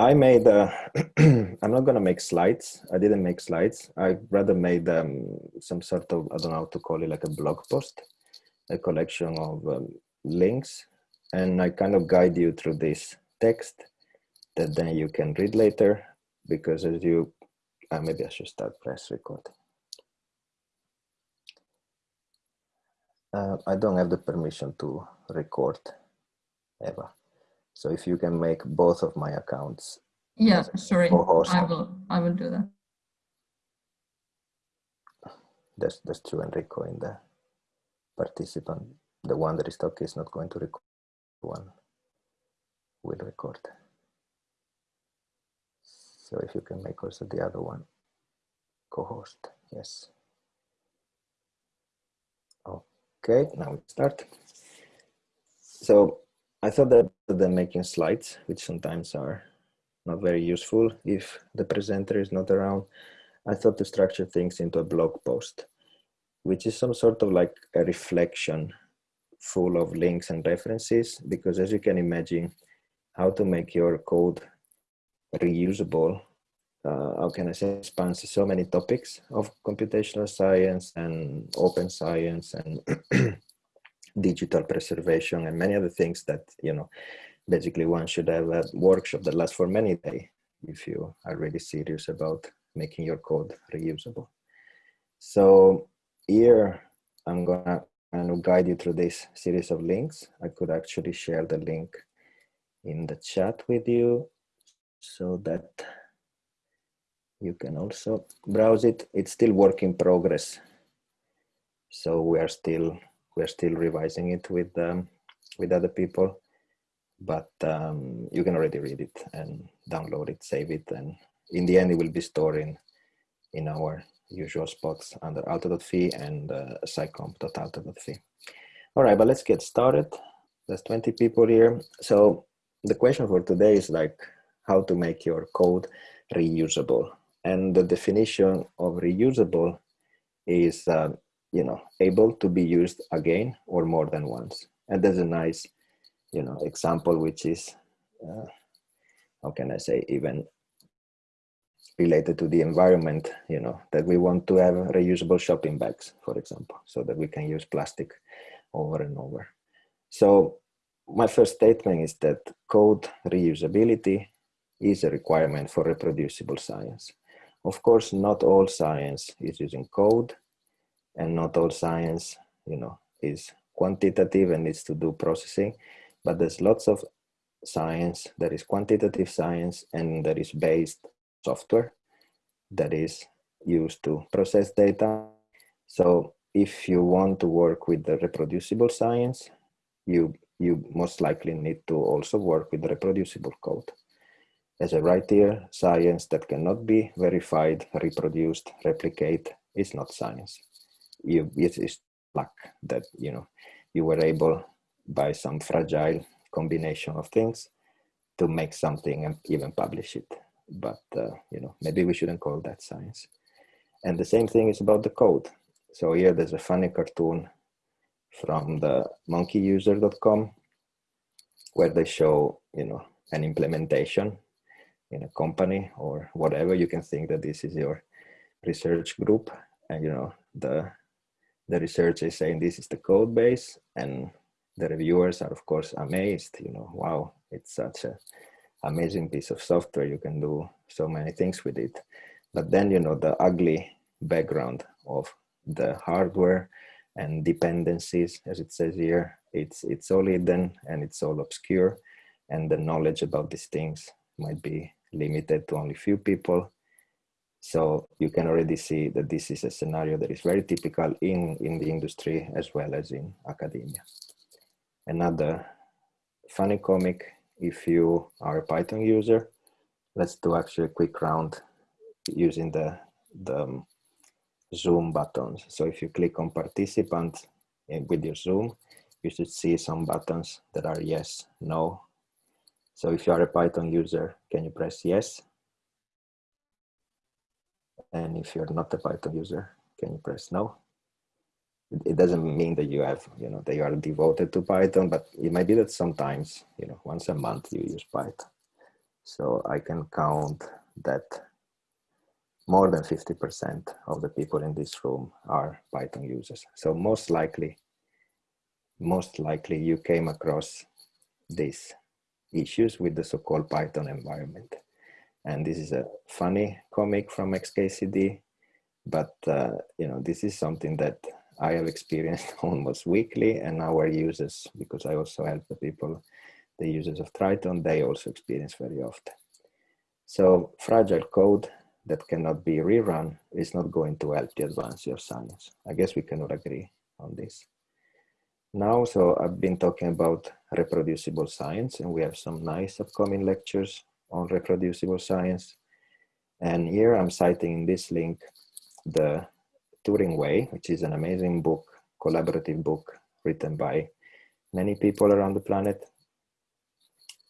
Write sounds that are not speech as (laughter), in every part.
I made, uh, (clears throat) I'm not gonna make slides. I didn't make slides. I rather made um, some sort of, I don't know how to call it, like a blog post, a collection of um, links. And I kind of guide you through this text that then you can read later because as you, uh, maybe I should start press recording. Uh, I don't have the permission to record, Eva. So if you can make both of my accounts. Yeah, sorry, I will, I will do that. That's, that's true, Enrico, in the participant. The one that is talking is not going to record, one will record. So if you can make also the other one co-host, yes. Okay, now we start. So I thought that than making slides, which sometimes are not very useful if the presenter is not around, I thought to structure things into a blog post, which is some sort of like a reflection full of links and references, because as you can imagine, how to make your code reusable, uh, how can I say, spans so many topics of computational science and open science and (clears throat) digital preservation and many other things that, you know, basically one should have a workshop that lasts for many days if you are really serious about making your code reusable. So here I'm gonna kind of guide you through this series of links. I could actually share the link in the chat with you so that you can also browse it. It's still work in progress. So we are still we're still revising it with um, with other people but um, you can already read it and download it save it and in the end it will be stored in in our usual spots under aalto.fi and uh, scicomp.aalto.fi all right but let's get started. There's 20 people here. So the question for today is like how to make your code reusable. And the definition of reusable is uh, you know, able to be used again or more than once. And there's a nice, you know, example, which is, uh, how can I say, even related to the environment, you know, that we want to have reusable shopping bags, for example, so that we can use plastic over and over. So my first statement is that code reusability is a requirement for reproducible science. Of course, not all science is using code and not all science, you know, is quantitative and needs to do processing, but there's lots of science that is quantitative science and that is based software that is used to process data. So if you want to work with the reproducible science, you, you most likely need to also work with reproducible code. As I write here, science that cannot be verified, reproduced, replicate is not science you it is luck that you know you were able by some fragile combination of things to make something and even publish it. But uh, you know maybe we shouldn't call that science. And the same thing is about the code. So here there's a funny cartoon from the monkeyuser.com where they show you know an implementation in a company or whatever. You can think that this is your research group and you know the the research is saying this is the code base and the reviewers are of course amazed you know wow it's such a amazing piece of software you can do so many things with it. But then you know the ugly background of the hardware and dependencies as it says here it's it's all hidden and it's all obscure and the knowledge about these things might be limited to only few people so you can already see that this is a scenario that is very typical in, in the industry as well as in academia. Another funny comic, if you are a Python user, let's do actually a quick round using the, the um, Zoom buttons. So if you click on participant with your Zoom, you should see some buttons that are yes, no. So if you are a Python user, can you press yes? And if you're not a Python user, can you press no? It doesn't mean that you have, you know, that you are devoted to Python, but it might be that sometimes, you know, once a month you use Python. So I can count that more than 50% of the people in this room are Python users. So most likely, most likely you came across these issues with the so-called Python environment. And this is a funny comic from XKCD, but uh, you know this is something that I have experienced (laughs) almost weekly, and our users, because I also help the people, the users of Triton, they also experience very often. So fragile code that cannot be rerun is not going to help the advance of science. I guess we cannot agree on this. Now, so I've been talking about reproducible science and we have some nice upcoming lectures on reproducible science. And here I'm citing in this link the Turing Way, which is an amazing book, collaborative book written by many people around the planet.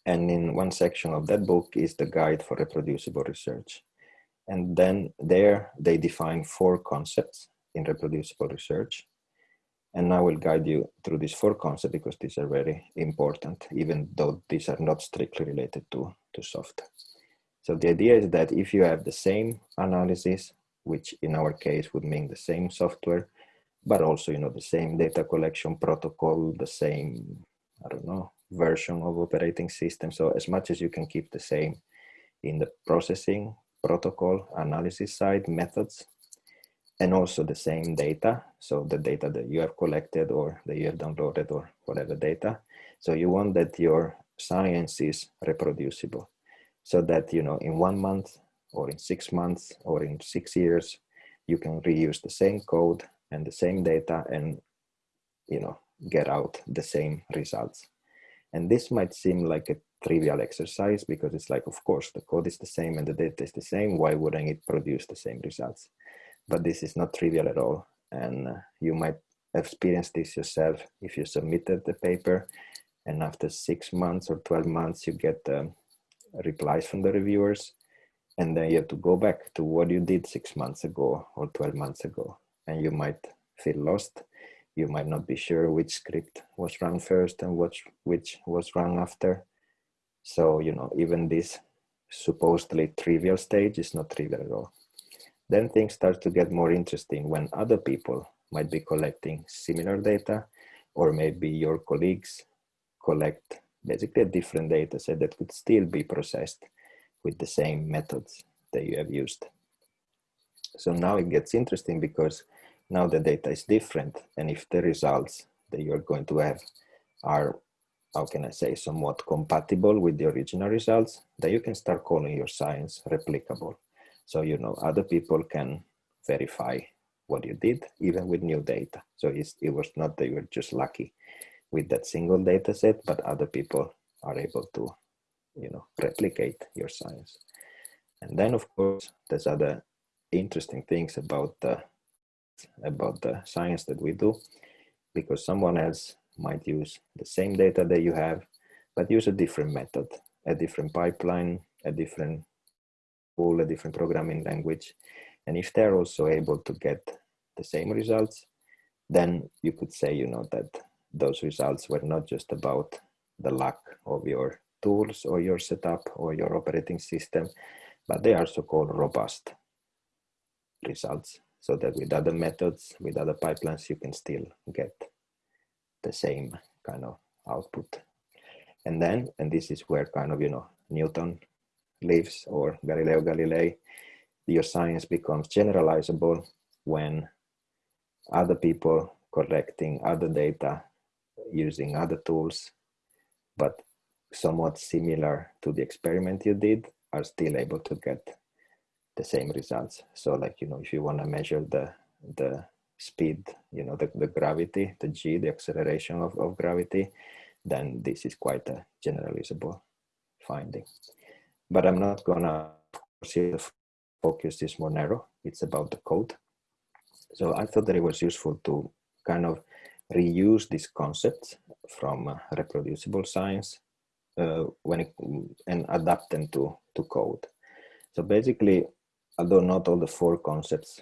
And in one section of that book is the guide for reproducible research. And then there they define four concepts in reproducible research. And I will guide you through these four concepts because these are very important, even though these are not strictly related to, to software. So the idea is that if you have the same analysis which in our case would mean the same software, but also, you know, the same data collection protocol, the same, I don't know, version of operating system. So as much as you can keep the same in the processing, protocol, analysis side, methods, and also the same data. So the data that you have collected or that you have downloaded or whatever data. So you want that your science is reproducible so that, you know, in one month or in six months or in six years, you can reuse the same code and the same data and, you know, get out the same results. And this might seem like a trivial exercise because it's like, of course, the code is the same and the data is the same. Why wouldn't it produce the same results? But this is not trivial at all. And uh, you might experience this yourself if you submitted the paper and after six months or 12 months, you get um, replies from the reviewers and then you have to go back to what you did six months ago or 12 months ago. And you might feel lost. You might not be sure which script was run first and which which was run after. So you know even this supposedly trivial stage is not trivial at all. Then things start to get more interesting when other people might be collecting similar data or maybe your colleagues collect basically a different data set that could still be processed with the same methods that you have used. So now it gets interesting because now the data is different. And if the results that you're going to have are, how can I say, somewhat compatible with the original results, then you can start calling your science replicable. So, you know, other people can verify what you did, even with new data. So it was not that you were just lucky with that single data set, but other people are able to you know replicate your science. And then of course there's other interesting things about the about the science that we do because someone else might use the same data that you have but use a different method a different pipeline a different tool a different programming language. And if they're also able to get the same results then you could say you know that those results were not just about the luck of your tools or your setup or your operating system, but they are so-called robust results so that with other methods, with other pipelines, you can still get the same kind of output. And then, and this is where kind of, you know, Newton lives or Galileo Galilei, your science becomes generalizable when other people collecting other data using other tools, but somewhat similar to the experiment you did are still able to get the same results. So like, you know, if you want to measure the, the speed, you know, the, the gravity, the G, the acceleration of, of gravity, then this is quite a generalizable finding. But I'm not gonna see the focus is more narrow. It's about the code. So I thought that it was useful to kind of reuse these concepts from uh, reproducible science uh, when it, and adapt them to, to code. So basically, although not all the four concepts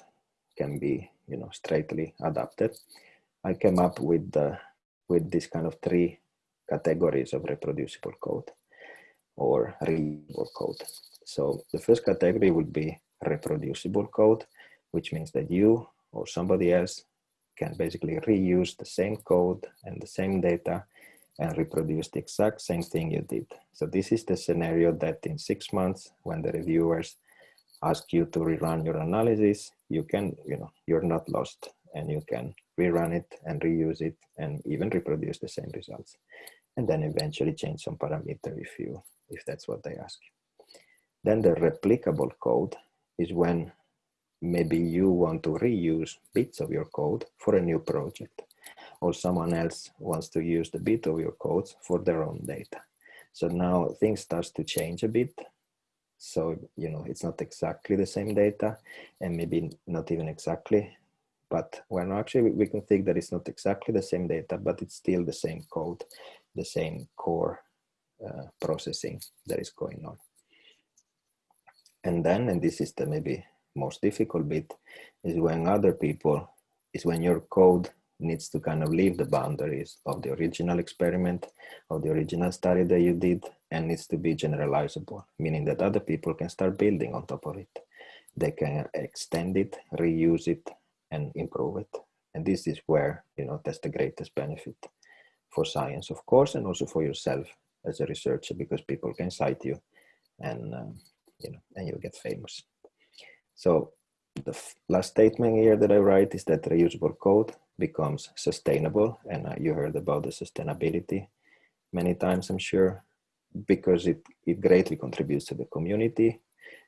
can be, you know, straightly adapted, I came up with the, with this kind of three categories of reproducible code. or reusable code. So the first category would be reproducible code, which means that you or somebody else can basically reuse the same code and the same data and reproduce the exact same thing you did. So this is the scenario that in six months, when the reviewers ask you to rerun your analysis, you can, you know, you're not lost and you can rerun it and reuse it and even reproduce the same results. And then eventually change some parameter if you, if that's what they ask. Then the replicable code is when maybe you want to reuse bits of your code for a new project or someone else wants to use the bit of your codes for their own data. So now things starts to change a bit. So, you know, it's not exactly the same data and maybe not even exactly, but well, actually we can think that it's not exactly the same data, but it's still the same code, the same core uh, processing that is going on. And then, and this is the maybe most difficult bit, is when other people, is when your code needs to kind of leave the boundaries of the original experiment, of the original study that you did, and needs to be generalizable, meaning that other people can start building on top of it. They can extend it, reuse it, and improve it. And this is where, you know, that's the greatest benefit for science, of course, and also for yourself as a researcher, because people can cite you and, um, you know, and you get famous. So the last statement here that I write is that reusable code becomes sustainable. And uh, you heard about the sustainability many times, I'm sure, because it, it greatly contributes to the community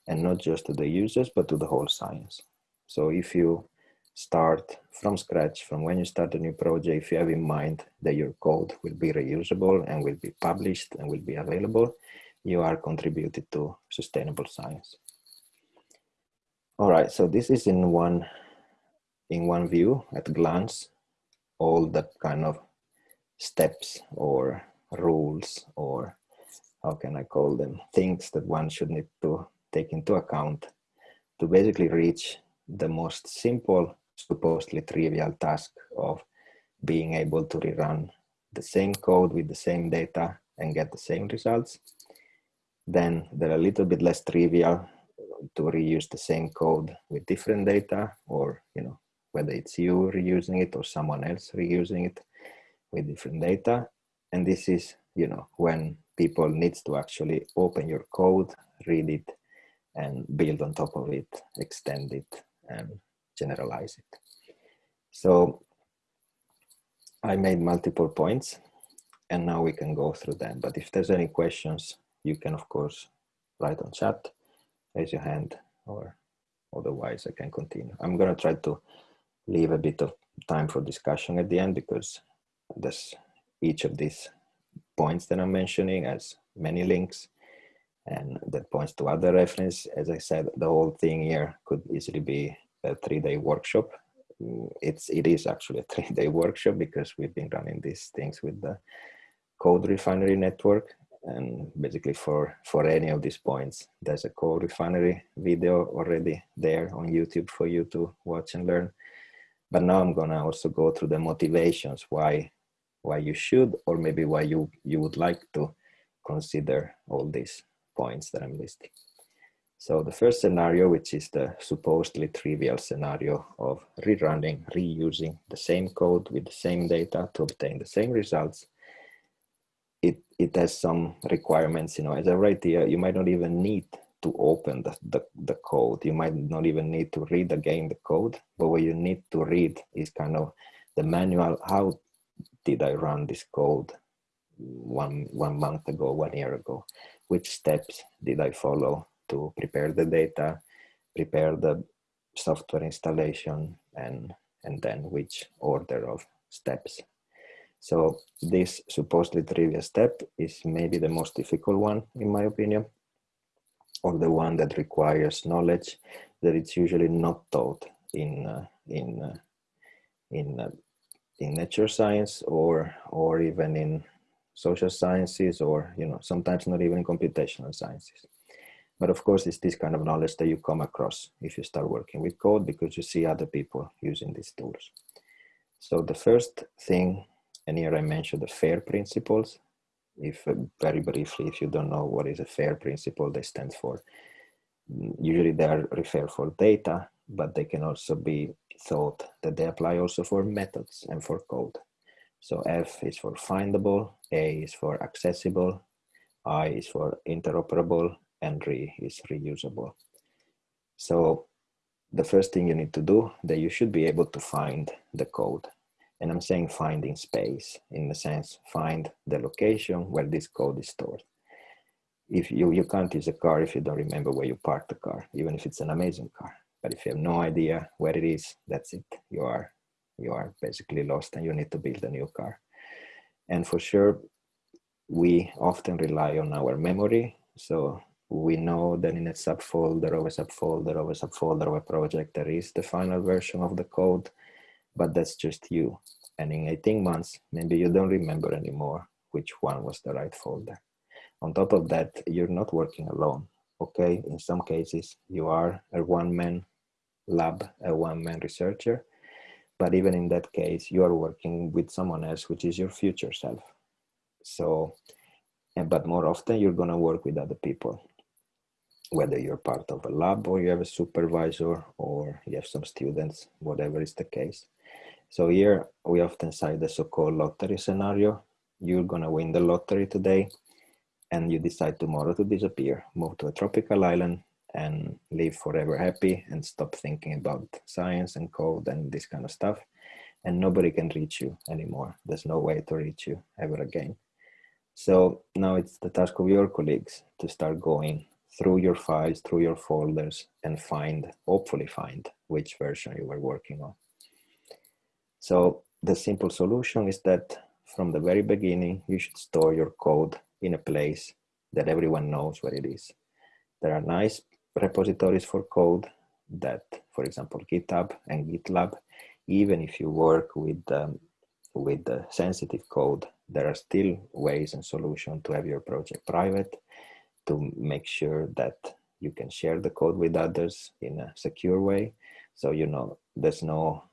and not just to the users, but to the whole science. So if you start from scratch, from when you start a new project, if you have in mind that your code will be reusable and will be published and will be available, you are contributed to sustainable science. All right, so this is in one in one view at glance, all the kind of steps or rules or how can I call them, things that one should need to take into account to basically reach the most simple, supposedly trivial task of being able to rerun the same code with the same data and get the same results. Then there are a little bit less trivial to reuse the same code with different data or you know whether it's you reusing it or someone else reusing it with different data. And this is you know when people needs to actually open your code read it and build on top of it extend it and generalize it. So i made multiple points and now we can go through them. But if there's any questions you can of course write on chat raise your hand or otherwise I can continue. I'm going to try to leave a bit of time for discussion at the end because this, each of these points that I'm mentioning has many links and that points to other reference. As I said, the whole thing here could easily be a three-day workshop. Mm, it's, it is actually a (laughs) three-day workshop because we've been running these things with the CodeRefinery Network and basically for for any of these points. There's a CodeRefinery video already there on youtube for you to watch and learn. But now i'm gonna also go through the motivations why why you should or maybe why you you would like to consider all these points that i'm listing. So the first scenario which is the supposedly trivial scenario of rerunning reusing the same code with the same data to obtain the same results it it has some requirements you know. As i write here you might not even need to open the, the, the code. You might not even need to read again the code but what you need to read is kind of the manual how did i run this code one one month ago one year ago? Which steps did i follow to prepare the data prepare the software installation and and then which order of steps so this supposedly trivial step is maybe the most difficult one, in my opinion, or the one that requires knowledge that it's usually not taught in uh, in uh, in uh, in nature science or or even in social sciences or you know sometimes not even in computational sciences. But of course it's this kind of knowledge that you come across if you start working with code because you see other people using these tools. So the first thing and here I mentioned the FAIR principles, if uh, very briefly, if you don't know what is a FAIR principle, they stand for. Mm, usually they are referred for data, but they can also be thought that they apply also for methods and for code. So F is for findable, A is for accessible, I is for interoperable, and RE is reusable. So the first thing you need to do that you should be able to find the code. And I'm saying finding space, in the sense find the location where this code is stored. If you, you can't use a car if you don't remember where you parked the car, even if it's an amazing car. But if you have no idea where it is, that's it. You are you are basically lost and you need to build a new car. And for sure, we often rely on our memory. So we know that in a subfolder of a subfolder of a subfolder of a project, there is the final version of the code, but that's just you. And in 18 months, maybe you don't remember anymore which one was the right folder. On top of that, you're not working alone. Okay, in some cases, you are a one-man lab, a one-man researcher, but even in that case you are working with someone else which is your future self so but more often you're going to work with other people whether you're part of a lab or you have a supervisor or you have some students whatever is the case so here we often cite the so-called lottery scenario. You're going to win the lottery today and you decide tomorrow to disappear move to a tropical island and live forever happy and stop thinking about science and code and this kind of stuff. And nobody can reach you anymore. There's no way to reach you ever again. So now it's the task of your colleagues to start going through your files through your folders and find hopefully find which version you were working on so the simple solution is that from the very beginning you should store your code in a place that everyone knows where it is there are nice repositories for code that, for example, GitHub and GitLab, even if you work with, um, with the sensitive code, there are still ways and solutions to have your project private, to make sure that you can share the code with others in a secure way. So, you know, there's no,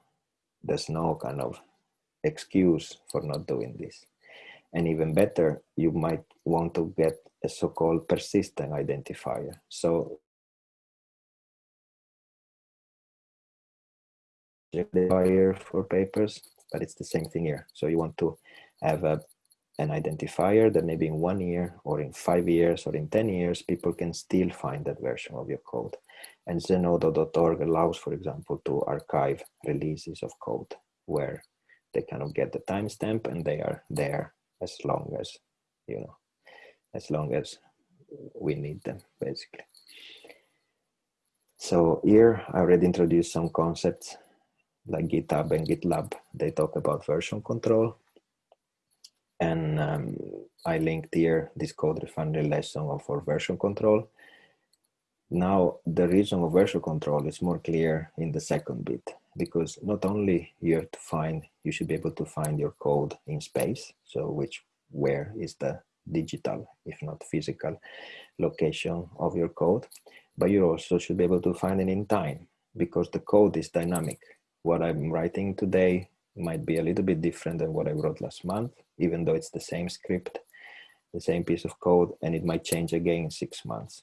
there's no kind of excuse for not doing this. And even better, you might want to get a so-called persistent identifier. So identifier for papers, but it's the same thing here. So you want to have a, an identifier that maybe in one year or in five years or in 10 years, people can still find that version of your code. And zenodo.org allows, for example, to archive releases of code where they kind of get the timestamp and they are there as long as, you know, as long as we need them, basically. So here I already introduced some concepts like GitHub and GitLab, they talk about version control. And um, I linked here this CodeRefinery lesson for version control. Now, the reason of version control is more clear in the second bit, because not only you have to find, you should be able to find your code in space. So which, where is the digital, if not physical location of your code, but you also should be able to find it in time because the code is dynamic what I'm writing today might be a little bit different than what I wrote last month, even though it's the same script, the same piece of code, and it might change again in six months.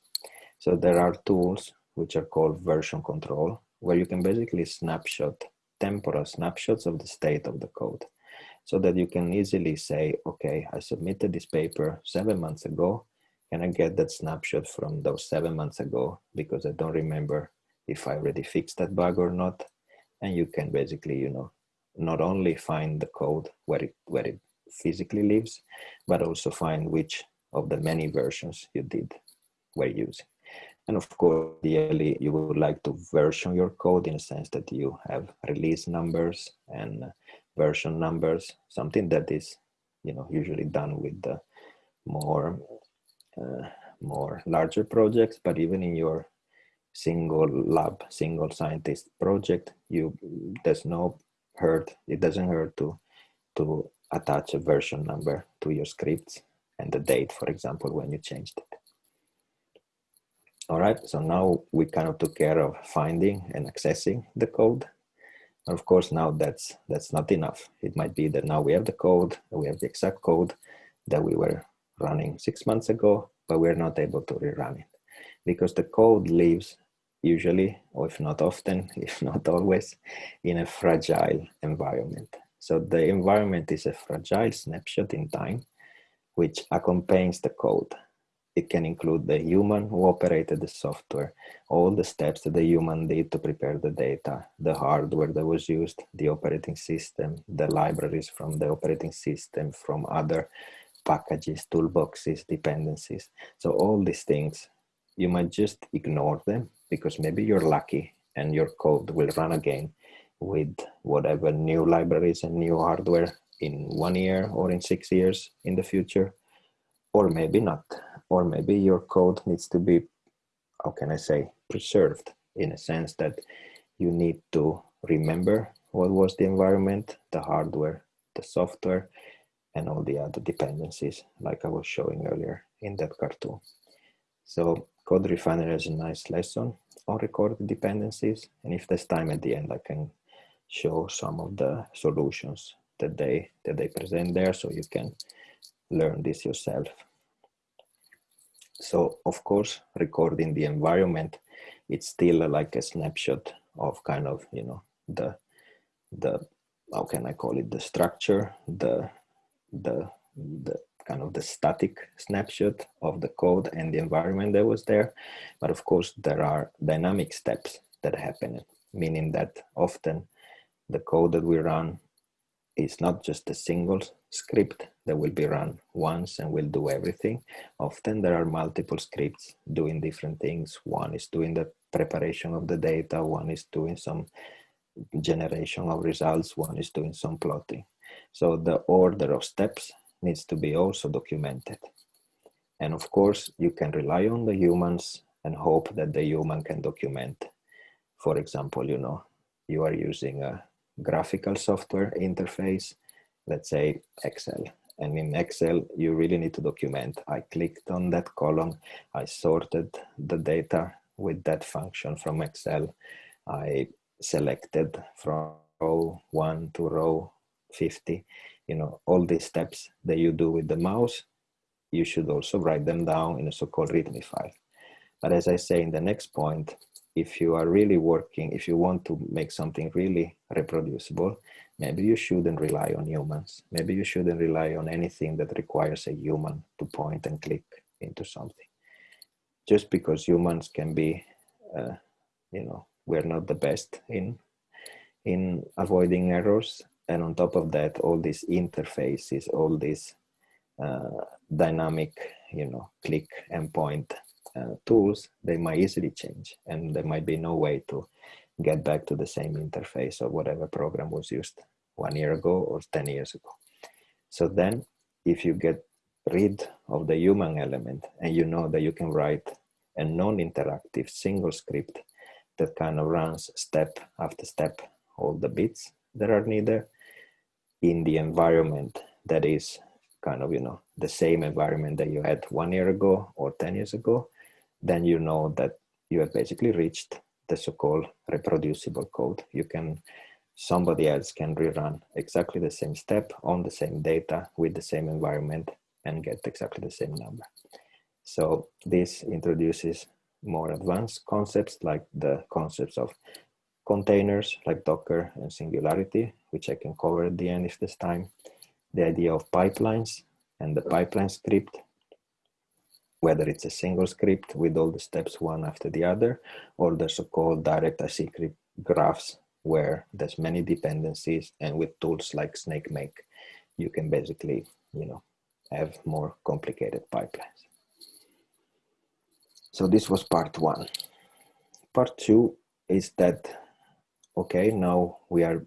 So there are tools which are called version control, where you can basically snapshot temporal snapshots of the state of the code so that you can easily say, okay, I submitted this paper seven months ago. Can I get that snapshot from those seven months ago? Because I don't remember if I already fixed that bug or not and you can basically you know not only find the code where it where it physically lives but also find which of the many versions you did were using and of course ideally you would like to version your code in a sense that you have release numbers and version numbers something that is you know usually done with the more uh, more larger projects but even in your single lab, single scientist project, you there's no hurt. It doesn't hurt to to attach a version number to your scripts and the date, for example, when you changed it. All right, so now we kind of took care of finding and accessing the code. And of course, now that's that's not enough. It might be that now we have the code, we have the exact code that we were running six months ago, but we're not able to rerun it because the code lives usually, or if not often, (laughs) if not always, in a fragile environment. So the environment is a fragile snapshot in time, which accompanies the code. It can include the human who operated the software, all the steps that the human did to prepare the data, the hardware that was used, the operating system, the libraries from the operating system, from other packages, toolboxes, dependencies. So all these things, you might just ignore them because maybe you're lucky and your code will run again with whatever new libraries and new hardware in one year or in six years in the future, or maybe not. Or maybe your code needs to be, how can I say, preserved in a sense that you need to remember what was the environment, the hardware, the software, and all the other dependencies like I was showing earlier in that cartoon. So CodeRefinery has a nice lesson on recorded dependencies. And if there's time at the end, I can show some of the solutions that they, that they present there so you can learn this yourself. So of course, recording the environment, it's still like a snapshot of kind of, you know, the, the, how can I call it, the structure, the, the, the kind of the static snapshot of the code and the environment that was there. But of course, there are dynamic steps that happen, meaning that often the code that we run is not just a single script that will be run once and will do everything. Often there are multiple scripts doing different things. One is doing the preparation of the data, one is doing some generation of results, one is doing some plotting. So the order of steps needs to be also documented. And of course, you can rely on the humans and hope that the human can document. For example, you know, you are using a graphical software interface, let's say Excel. And in Excel, you really need to document. I clicked on that column, I sorted the data with that function from Excel. I selected from row one to row 50 you know, all these steps that you do with the mouse, you should also write them down in a so-called README file. But as I say in the next point, if you are really working, if you want to make something really reproducible, maybe you shouldn't rely on humans. Maybe you shouldn't rely on anything that requires a human to point and click into something. Just because humans can be, uh, you know, we're not the best in in avoiding errors and on top of that all these interfaces all these uh, dynamic you know click and point uh, tools they might easily change and there might be no way to get back to the same interface or whatever program was used one year ago or 10 years ago. So then if you get rid of the human element and you know that you can write a non-interactive single script that kind of runs step after step all the bits that are needed in the environment that is kind of, you know, the same environment that you had one year ago or 10 years ago, then you know that you have basically reached the so-called reproducible code. You can, somebody else can rerun exactly the same step on the same data with the same environment and get exactly the same number. So this introduces more advanced concepts like the concepts of containers like Docker and Singularity, which I can cover at the end if there's time. The idea of pipelines and the pipeline script, whether it's a single script with all the steps one after the other, or the so-called direct acyclic graphs where there's many dependencies and with tools like SnakeMake, you can basically, you know, have more complicated pipelines. So this was part one. Part two is that okay, now we are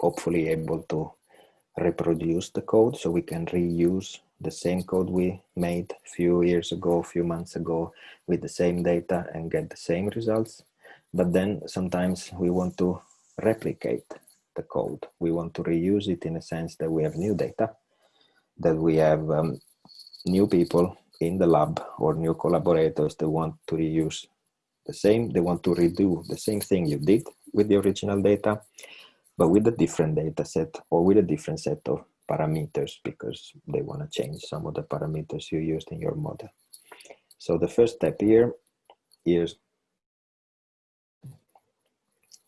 hopefully able to reproduce the code so we can reuse the same code we made a few years ago, a few months ago with the same data and get the same results. But then sometimes we want to replicate the code. We want to reuse it in a sense that we have new data, that we have um, new people in the lab or new collaborators that want to reuse the same, they want to redo the same thing you did with the original data, but with a different data set or with a different set of parameters because they want to change some of the parameters you used in your model. So the first step here is,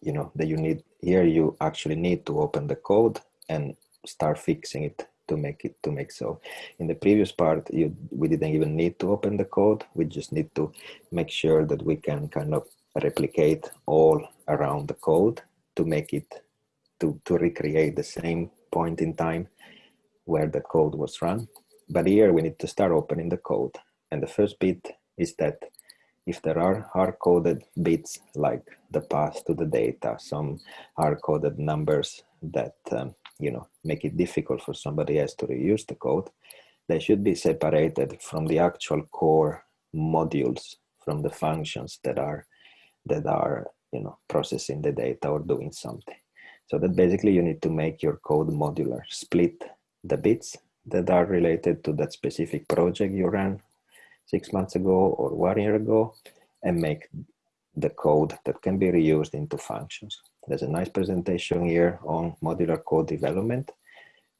you know, that you need, here you actually need to open the code and start fixing it to make it to make so. In the previous part you we didn't even need to open the code. We just need to make sure that we can kind of replicate all around the code to make it to to recreate the same point in time where the code was run but here we need to start opening the code and the first bit is that if there are hard-coded bits like the path to the data, some hard-coded numbers that um, you know make it difficult for somebody else to reuse the code, they should be separated from the actual core modules, from the functions that are that are you know processing the data or doing something. So that basically you need to make your code modular, split the bits that are related to that specific project you ran six months ago or one year ago and make the code that can be reused into functions. There's a nice presentation here on modular code development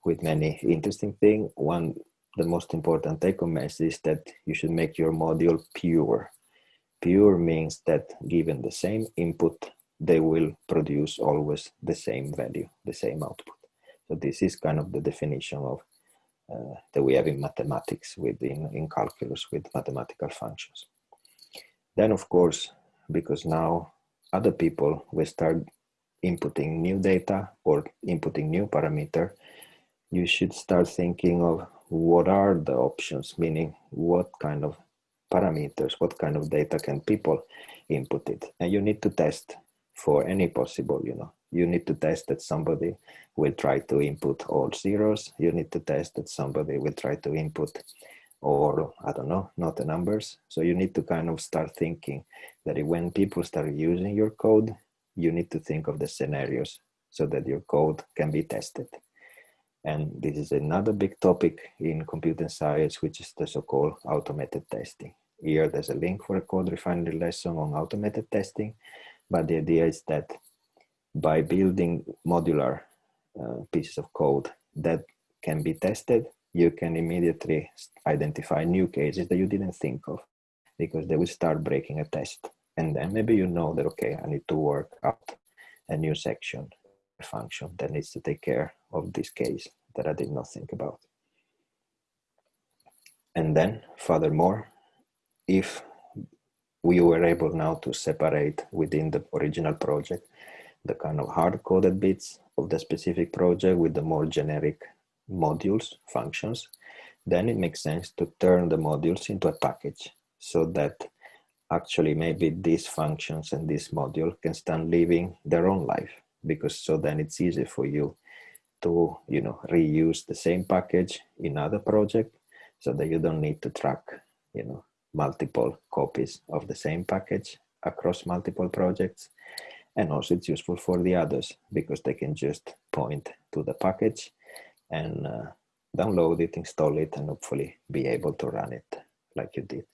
with many interesting things. One, the most important take home message is that you should make your module pure. Pure means that given the same input, they will produce always the same value, the same output. So this is kind of the definition of uh, that we have in mathematics within in calculus with mathematical functions. Then of course, because now other people will start inputting new data or inputting new parameter, you should start thinking of what are the options, meaning what kind of parameters, what kind of data can people input it. And you need to test for any possible, you know, you need to test that somebody will try to input all zeros. You need to test that somebody will try to input or I don't know, not the numbers. So you need to kind of start thinking that when people start using your code, you need to think of the scenarios so that your code can be tested. And this is another big topic in computer science, which is the so-called automated testing. Here, there's a link for a CodeRefinery lesson on automated testing. But the idea is that by building modular uh, pieces of code that can be tested, you can immediately identify new cases that you didn't think of because they will start breaking a test. And then maybe you know that, okay, I need to work out a new section a function that needs to take care of this case that I did not think about. And then furthermore, if we were able now to separate within the original project the kind of hard-coded bits of the specific project with the more generic modules, functions, then it makes sense to turn the modules into a package so that actually maybe these functions and this module can start living their own life because so then it's easy for you to you know reuse the same package in other project so that you don't need to track you know multiple copies of the same package across multiple projects and also it's useful for the others because they can just point to the package and uh, download it, install it, and hopefully be able to run it like you did.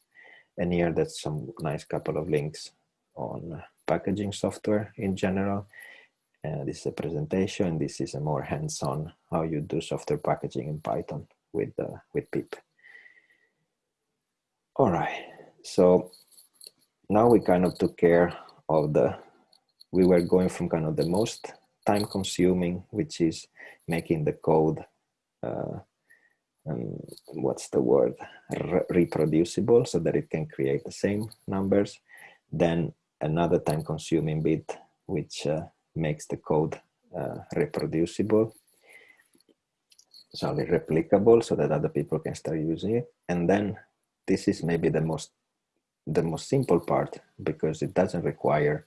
And here that's some nice couple of links on packaging software in general. Uh, this is a presentation. This is a more hands-on how you do software packaging in Python with uh, with pip. All right, so now we kind of took care of the we were going from kind of the most time consuming, which is making the code, uh, um, what's the word, Re reproducible so that it can create the same numbers. Then another time consuming bit, which uh, makes the code uh, reproducible, sorry, replicable so that other people can start using it. And then this is maybe the most the most simple part because it doesn't require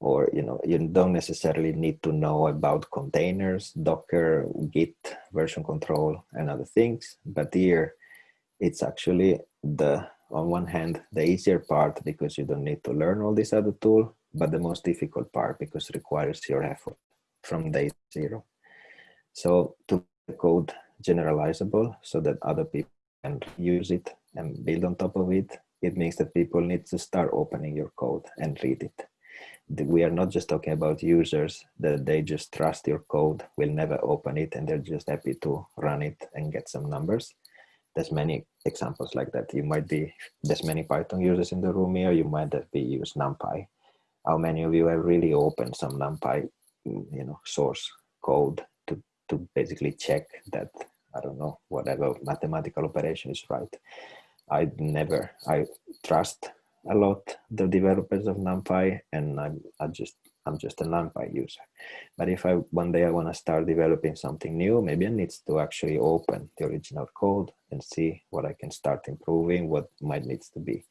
or you know you don't necessarily need to know about containers docker git version control and other things. But here it's actually the on one hand the easier part because you don't need to learn all these other tool but the most difficult part because requires your effort from day zero. So to code generalizable so that other people can use it and build on top of it it means that people need to start opening your code and read it we are not just talking about users that they just trust your code, will never open it, and they're just happy to run it and get some numbers. There's many examples like that. You might be, there's many Python users in the room here, you might have be used NumPy. How many of you have really opened some NumPy, you know, source code to, to basically check that, I don't know, whatever mathematical operation is right. I never, I trust a lot the developers of NumPy and I'm, I just I'm just a NumPy user. But if I one day I want to start developing something new, maybe I need to actually open the original code and see what I can start improving, what might needs to be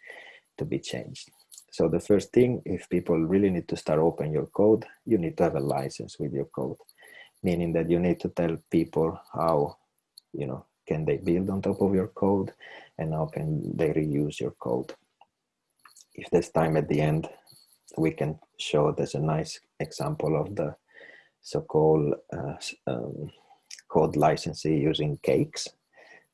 to be changed. So the first thing, if people really need to start open your code, you need to have a license with your code, meaning that you need to tell people how, you know, can they build on top of your code and how can they reuse your code if there's time at the end, we can show there's a nice example of the so-called uh, um, code licensing using cakes.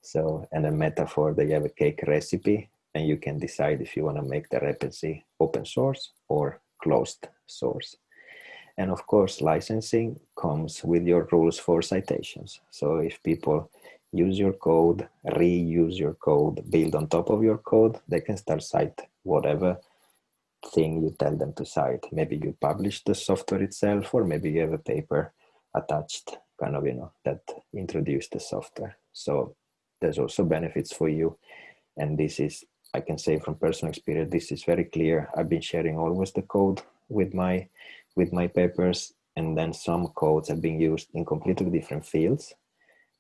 So, and a metaphor that you have a cake recipe and you can decide if you want to make the recipe open source or closed source. And of course, licensing comes with your rules for citations. So if people use your code, reuse your code, build on top of your code, they can start cite whatever thing you tell them to cite. Maybe you publish the software itself, or maybe you have a paper attached, kind of, you know, that introduce the software. So there's also benefits for you. And this is, I can say from personal experience, this is very clear. I've been sharing always the code with my, with my papers, and then some codes have been used in completely different fields.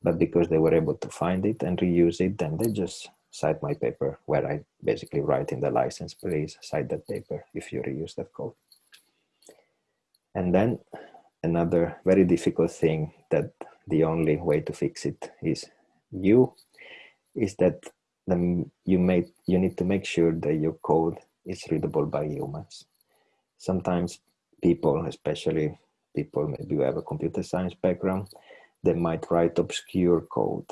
But because they were able to find it and reuse it, then they just cite my paper where I basically write in the license, please cite that paper if you reuse that code. And then another very difficult thing that the only way to fix it is you, is that the, you, make, you need to make sure that your code is readable by humans. Sometimes people, especially people maybe who have a computer science background, they might write obscure code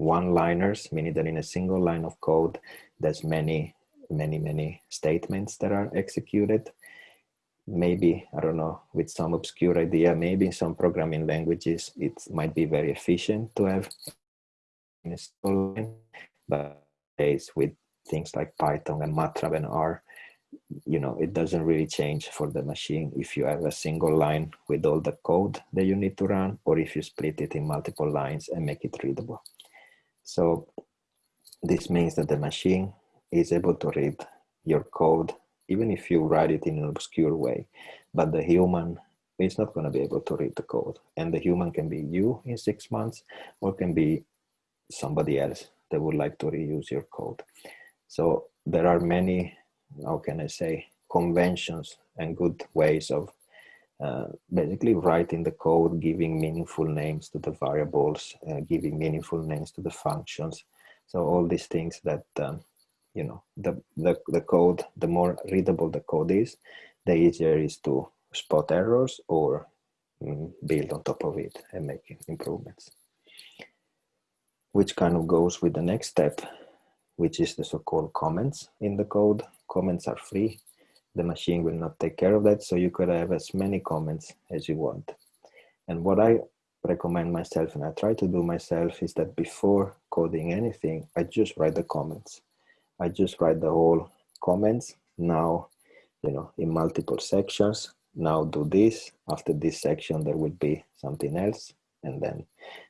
one-liners, meaning that in a single line of code, there's many, many, many statements that are executed. Maybe, I don't know, with some obscure idea, maybe in some programming languages, it might be very efficient to have in a single line, but with things like Python and MATLAB and R, you know, it doesn't really change for the machine if you have a single line with all the code that you need to run, or if you split it in multiple lines and make it readable. So this means that the machine is able to read your code, even if you write it in an obscure way, but the human is not going to be able to read the code. And the human can be you in six months or can be somebody else that would like to reuse your code. So there are many, how can I say, conventions and good ways of uh, basically writing the code, giving meaningful names to the variables, uh, giving meaningful names to the functions. So all these things that, um, you know, the, the, the code, the more readable the code is, the easier is to spot errors or mm, build on top of it and make improvements. Which kind of goes with the next step, which is the so-called comments in the code. Comments are free the machine will not take care of that. So you could have as many comments as you want. And what I recommend myself and I try to do myself is that before coding anything, I just write the comments. I just write the whole comments now, you know, in multiple sections. Now do this. After this section, there will be something else. And then,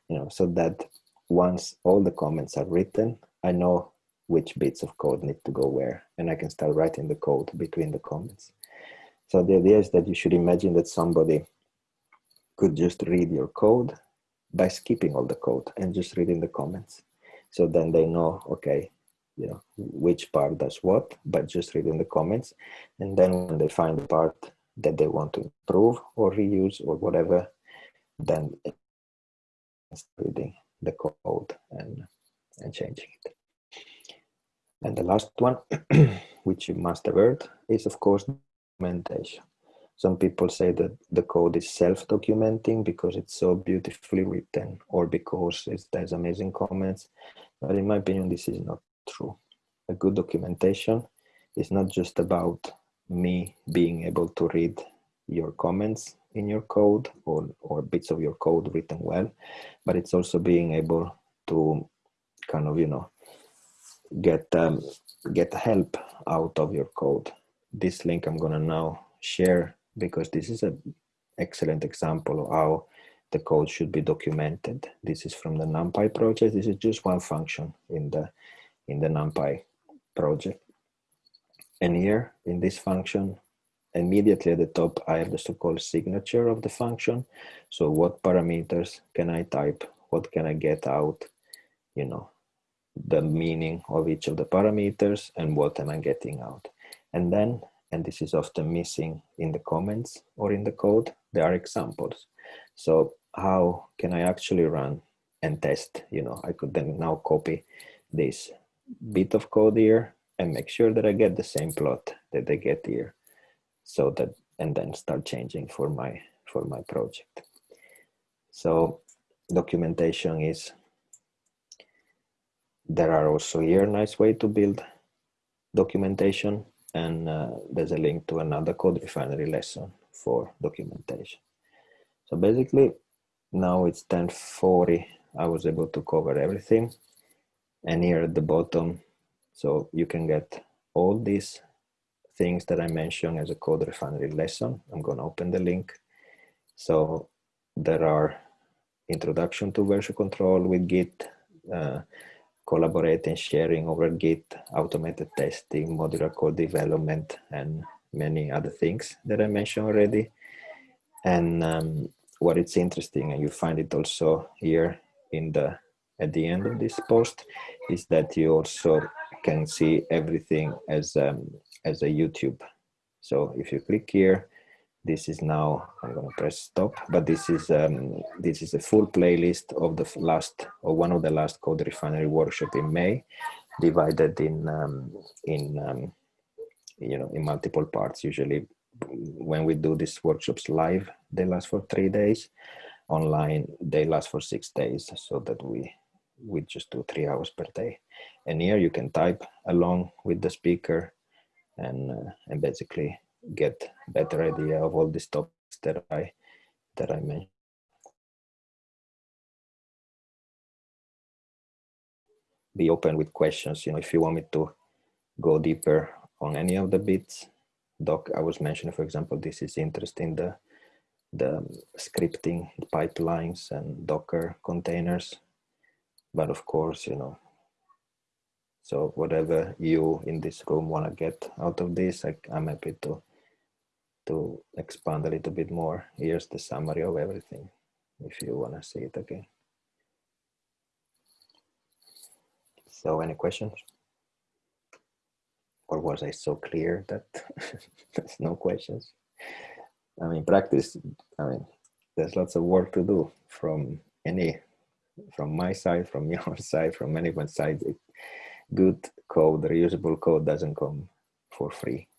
you know, so that once all the comments are written, I know which bits of code need to go where, and I can start writing the code between the comments. So the idea is that you should imagine that somebody could just read your code by skipping all the code and just reading the comments. So then they know, okay, you know, which part does what, but just reading the comments. And then when they find the part that they want to improve or reuse or whatever, then reading the code and, and changing it. And the last one, (clears throat) which you must avert, is of course documentation. Some people say that the code is self-documenting because it's so beautifully written or because it has amazing comments. But in my opinion, this is not true. A good documentation is not just about me being able to read your comments in your code or, or bits of your code written well, but it's also being able to kind of, you know, get, um, get help out of your code. This link I'm gonna now share because this is an excellent example of how the code should be documented. This is from the NumPy project. This is just one function in the, in the NumPy project. And here in this function, immediately at the top, I have the so-called signature of the function. So what parameters can I type? What can I get out? You know, the meaning of each of the parameters and what am I getting out? And then, and this is often missing in the comments or in the code, there are examples. So how can I actually run and test? You know, I could then now copy this bit of code here and make sure that I get the same plot that they get here so that and then start changing for my for my project so documentation is there are also here nice way to build documentation and uh, there's a link to another CodeRefinery lesson for documentation so basically now it's 1040 i was able to cover everything and here at the bottom so you can get all these things that I mentioned as a CodeRefinery lesson. I'm going to open the link. So there are introduction to version control with Git, uh, collaborating, sharing over Git, automated testing, modular code development, and many other things that I mentioned already. And um, what it's interesting, and you find it also here in the at the end of this post, is that you also can see everything as um, as a YouTube. So if you click here, this is now I'm going to press stop, but this is um, this is a full playlist of the last or one of the last CodeRefinery workshop in May, divided in um, in um, you know in multiple parts. Usually, when we do these workshops live, they last for three days. Online, they last for six days, so that we we just do three hours per day. And here you can type along with the speaker and uh, and basically get better idea of all these topics that I that I mentioned. Be open with questions. You know, if you want me to go deeper on any of the bits, doc I was mentioning, for example, this is interesting the the scripting pipelines and Docker containers. But of course, you know, so whatever you in this room want to get out of this, I, I'm happy to to expand a little bit more. Here's the summary of everything, if you want to see it again. So any questions? Or was I so clear that (laughs) there's no questions? I mean, practice, I mean, there's lots of work to do from any, from my side, from (laughs) your side, from anyone's side. Good code, reusable code doesn't come for free.